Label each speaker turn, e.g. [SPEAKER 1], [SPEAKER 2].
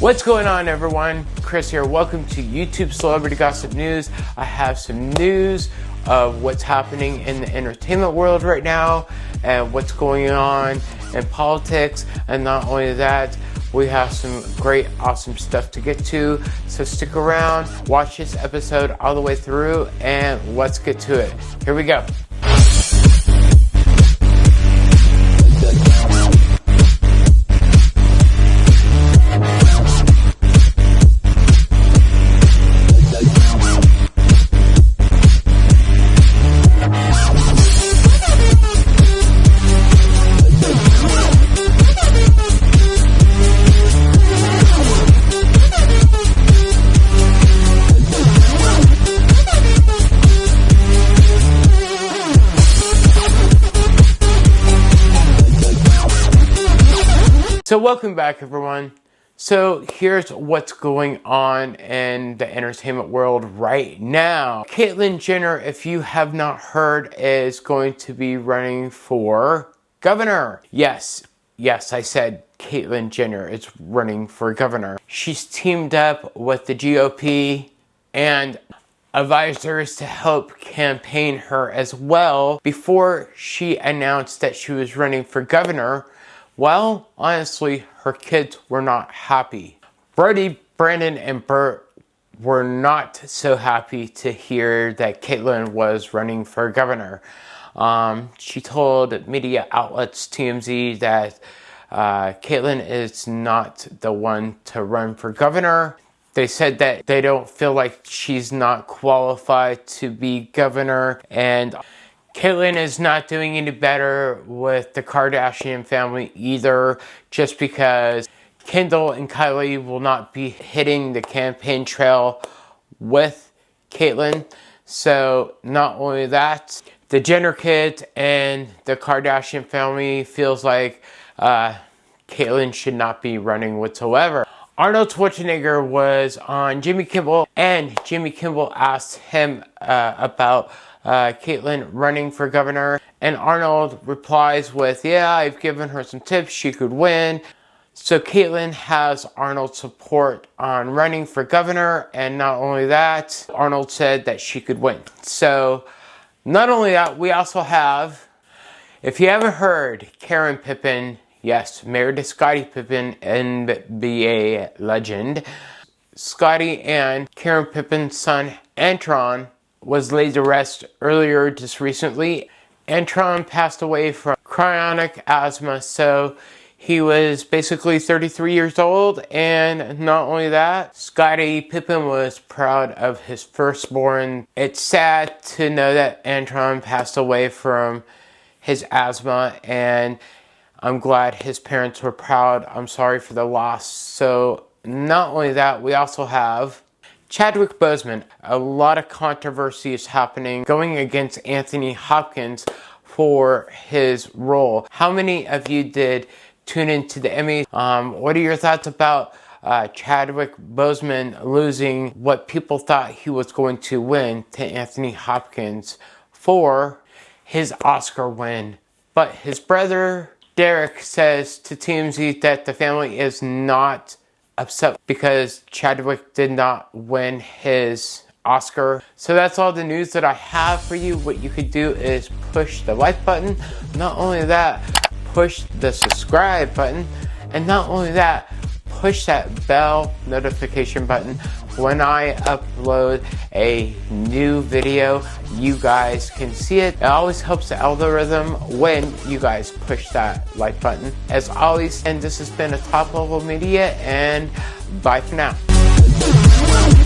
[SPEAKER 1] What's going on everyone? Chris here. Welcome to YouTube Celebrity Gossip News. I have some news of what's happening in the entertainment world right now and what's going on in politics. And not only that, we have some great, awesome stuff to get to. So stick around, watch this episode all the way through, and let's get to it. Here we go. So welcome back everyone. So here's what's going on in the entertainment world right now. Caitlyn Jenner, if you have not heard, is going to be running for governor. Yes, yes, I said Caitlyn Jenner is running for governor. She's teamed up with the GOP and advisors to help campaign her as well before she announced that she was running for governor well, honestly, her kids were not happy. Brody, Brandon, and Burt were not so happy to hear that Caitlyn was running for governor. Um, she told media outlets TMZ that uh, Caitlyn is not the one to run for governor. They said that they don't feel like she's not qualified to be governor and Caitlyn is not doing any better with the Kardashian family either, just because Kendall and Kylie will not be hitting the campaign trail with Caitlyn. So, not only that, the Jenner kids and the Kardashian family feels like uh, Caitlyn should not be running whatsoever. Arnold Schwarzenegger was on Jimmy Kimmel, and Jimmy Kimmel asked him uh, about uh, Caitlyn running for governor. And Arnold replies with, yeah, I've given her some tips, she could win. So Caitlyn has Arnold's support on running for governor, and not only that, Arnold said that she could win. So not only that, we also have, if you haven't heard, Karen Pippen, yes, married to Scottie Pippen, NBA legend. Scottie and Karen Pippen's son, Antron, was laid to rest earlier just recently. Antron passed away from chronic asthma, so he was basically 33 years old, and not only that, Scottie Pippen was proud of his firstborn. It's sad to know that Antron passed away from his asthma, and I'm glad his parents were proud. I'm sorry for the loss. So, not only that, we also have Chadwick Boseman, a lot of controversy is happening going against Anthony Hopkins for his role. How many of you did tune into the Emmy? Um, what are your thoughts about uh, Chadwick Boseman losing what people thought he was going to win to Anthony Hopkins for his Oscar win? But his brother Derek says to TMZ that the family is not upset because Chadwick did not win his Oscar. So that's all the news that I have for you. What you could do is push the like button. Not only that, push the subscribe button. And not only that, push that bell notification button. When I upload a new video you guys can see it. It always helps the algorithm when you guys push that like button. As always and this has been a top level media and bye for now